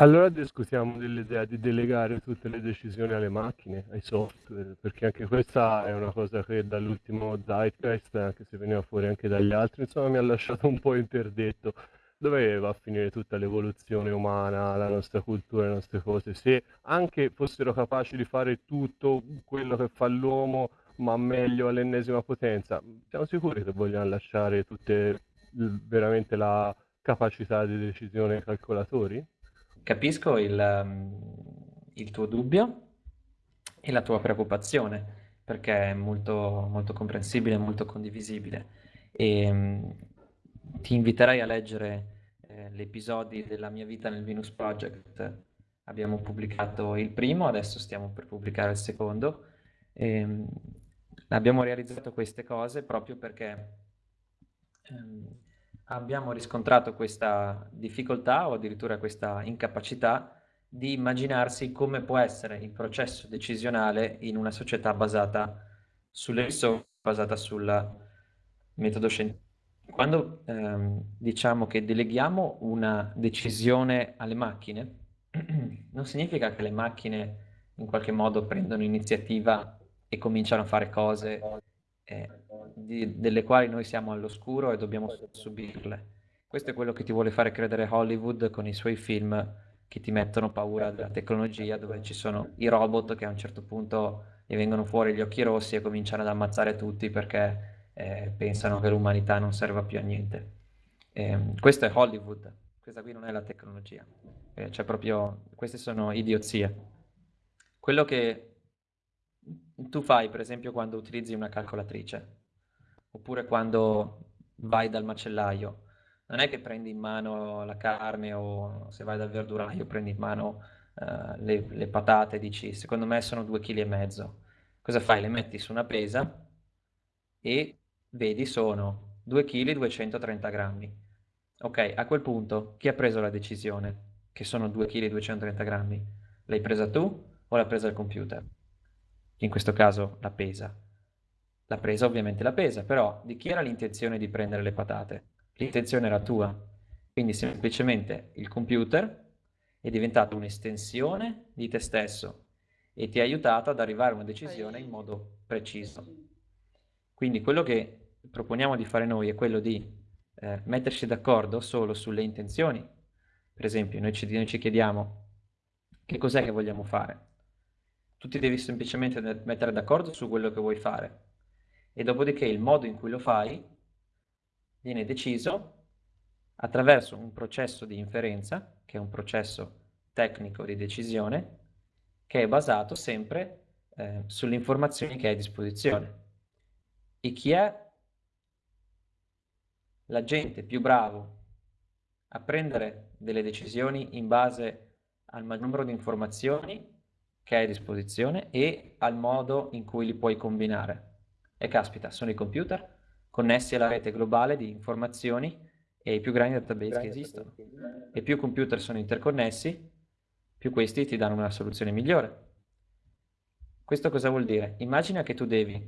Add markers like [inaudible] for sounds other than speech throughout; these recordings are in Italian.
Allora discutiamo dell'idea di delegare tutte le decisioni alle macchine, ai software, perché anche questa è una cosa che dall'ultimo Zeitgeist, anche se veniva fuori anche dagli altri, insomma mi ha lasciato un po' interdetto. Dove va a finire tutta l'evoluzione umana, la nostra cultura, le nostre cose? Se anche fossero capaci di fare tutto quello che fa l'uomo, ma meglio all'ennesima potenza, siamo sicuri che vogliamo lasciare tutte veramente la capacità di decisione ai calcolatori? Capisco il, um, il tuo dubbio e la tua preoccupazione, perché è molto, molto comprensibile molto condivisibile. E, um, ti inviterei a leggere eh, gli episodi della mia vita nel Venus Project. Abbiamo pubblicato il primo, adesso stiamo per pubblicare il secondo. E, um, abbiamo realizzato queste cose proprio perché ehm, abbiamo riscontrato questa difficoltà o addirittura questa incapacità di immaginarsi come può essere il processo decisionale in una società basata sulle risorse, basata sul metodo scientifico. Quando ehm, diciamo che deleghiamo una decisione alle macchine, [clears throat] non significa che le macchine in qualche modo prendono iniziativa e cominciano a fare cose eh, di, delle quali noi siamo all'oscuro e dobbiamo subirle. Questo è quello che ti vuole fare credere Hollywood con i suoi film che ti mettono paura della tecnologia, dove ci sono i robot che a un certo punto gli vengono fuori gli occhi rossi e cominciano ad ammazzare tutti perché eh, pensano che l'umanità non serva più a niente. Eh, questo è Hollywood, questa qui non è la tecnologia, eh, cioè proprio, queste sono idiozie. Quello che tu fai, per esempio, quando utilizzi una calcolatrice, oppure quando vai dal macellaio, non è che prendi in mano la carne o se vai dal verduraio prendi in mano uh, le, le, patate e dici secondo me sono due kg e mezzo. Cosa fai? Le metti su una pesa e vedi sono 2 kg 230 grammi. Ok, a quel punto chi ha preso la decisione che sono 2 kg 230 grammi? L'hai presa tu o l'ha presa il computer? In questo caso la pesa. La presa ovviamente la pesa, però di chi era l'intenzione di prendere le patate? L'intenzione era tua. Quindi semplicemente il computer è diventato un'estensione di te stesso e ti ha aiutato ad arrivare a una decisione in modo preciso. Quindi quello che proponiamo di fare noi è quello di eh, metterci d'accordo solo sulle intenzioni. Per esempio, noi ci, noi ci chiediamo che cos'è che vogliamo fare. Tu ti devi semplicemente mettere d'accordo su quello che vuoi fare e dopodiché il modo in cui lo fai viene deciso attraverso un processo di inferenza, che è un processo tecnico di decisione, che è basato sempre eh, sulle informazioni che hai a disposizione. E chi è l'agente più bravo a prendere delle decisioni in base al numero di informazioni che hai a disposizione e al modo in cui li puoi combinare. E caspita, sono i computer connessi alla rete globale di informazioni e i più grandi database che esistono. E più computer sono interconnessi, più questi ti danno una soluzione migliore. Questo cosa vuol dire? Immagina che tu devi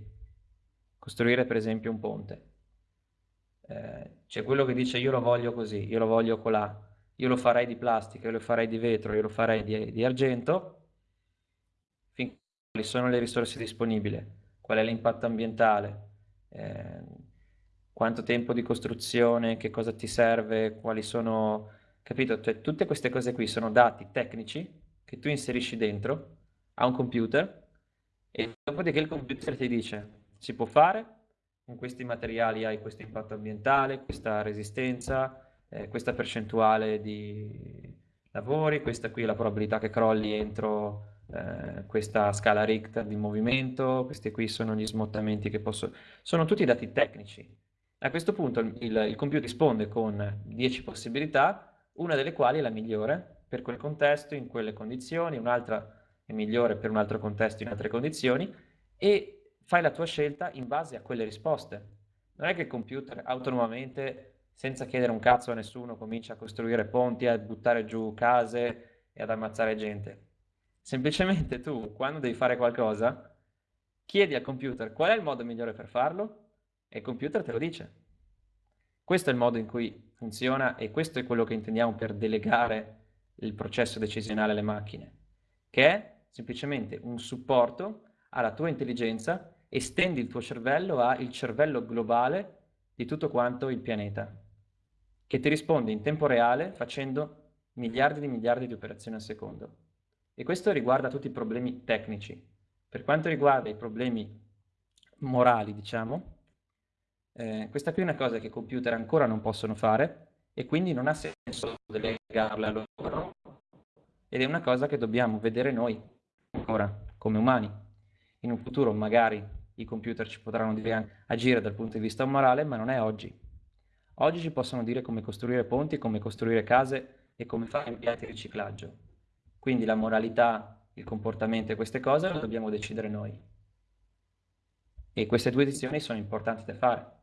costruire per esempio un ponte. Eh, c'è quello che dice io lo voglio così, io lo voglio colà, io lo farei di plastica, io lo farei di vetro, io lo farei di, di argento, finché quali sono le risorse disponibili qual è l'impatto ambientale, eh, quanto tempo di costruzione, che cosa ti serve, quali sono, capito? Cioè, tutte queste cose qui sono dati tecnici che tu inserisci dentro a un computer e dopodiché il computer ti dice si può fare, con questi materiali hai questo impatto ambientale, questa resistenza, eh, questa percentuale di lavori, questa qui è la probabilità che crolli entro eh, questa scala Richter di movimento, questi qui sono gli smottamenti che posso... Sono tutti dati tecnici. A questo punto il, il computer risponde con 10 possibilità, una delle quali è la migliore per quel contesto, in quelle condizioni, un'altra è migliore per un altro contesto, in altre condizioni, e fai la tua scelta in base a quelle risposte. Non è che il computer autonomamente, senza chiedere un cazzo a nessuno, comincia a costruire ponti, a buttare giù case e ad ammazzare gente Semplicemente tu, quando devi fare qualcosa, chiedi al computer qual è il modo migliore per farlo e il computer te lo dice. Questo è il modo in cui funziona e questo è quello che intendiamo per delegare il processo decisionale alle macchine, che è semplicemente un supporto alla tua intelligenza, estendi il tuo cervello al cervello globale di tutto quanto il pianeta, che ti risponde in tempo reale facendo miliardi di miliardi di operazioni al secondo. E questo riguarda tutti i problemi tecnici. Per quanto riguarda i problemi morali, diciamo, eh, questa qui è una cosa che i computer ancora non possono fare e quindi non ha senso delegarla a loro ed è una cosa che dobbiamo vedere noi ancora come umani. In un futuro magari i computer ci potranno dire agire dal punto di vista morale, ma non è oggi. Oggi ci possono dire come costruire ponti, come costruire case e come fare impianti di riciclaggio. Quindi la moralità, il comportamento e queste cose le dobbiamo decidere noi. E queste due decisioni sono importanti da fare.